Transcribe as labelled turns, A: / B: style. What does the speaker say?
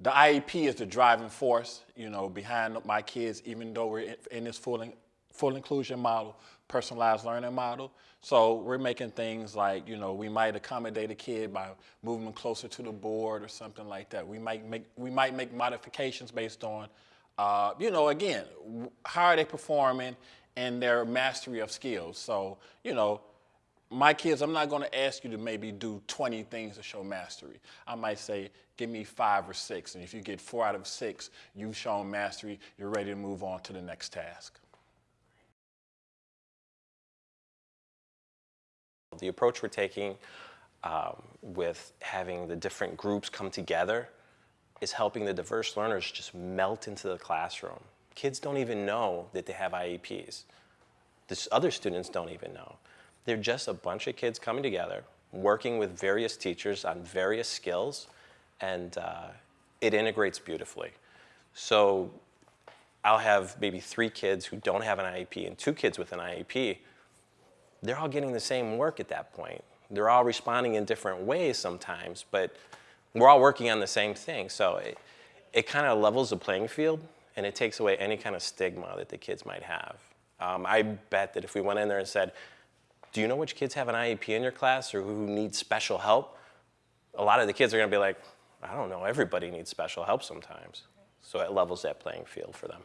A: the IEP is the driving force, you know, behind my kids, even though we're in, this full, in, full inclusion model, personalized learning model. So we're making things like, you know, we might accommodate a kid by moving them closer to the board or something like that. We might make, we might make modifications based on, uh, you know, again, how are they performing and their mastery of skills. So, you know, my kids, I'm not going to ask you to maybe do 20 things to show mastery. I might say, give me five or six. And if you get four out of six, you've shown mastery, you're ready to move on to the next task.
B: The approach we're taking um, with having the different groups come together is helping the diverse learners just melt into the classroom. Kids don't even know that they have IEPs. The other students don't even know. They're just a bunch of kids coming together, working with various teachers on various skills, and uh, it integrates beautifully. So I'll have maybe three kids who don't have an IEP and two kids with an IEP. They're all getting the same work at that point. They're all responding in different ways sometimes, but we're all working on the same thing. So it, it kind of levels the playing field and it takes away any kind of stigma that the kids might have. Um, I bet that if we went in there and said, do you know which kids have an IEP in your class or who need special help? A lot of the kids are gonna be like, I don't know, everybody needs special help sometimes. So it levels that playing field for them.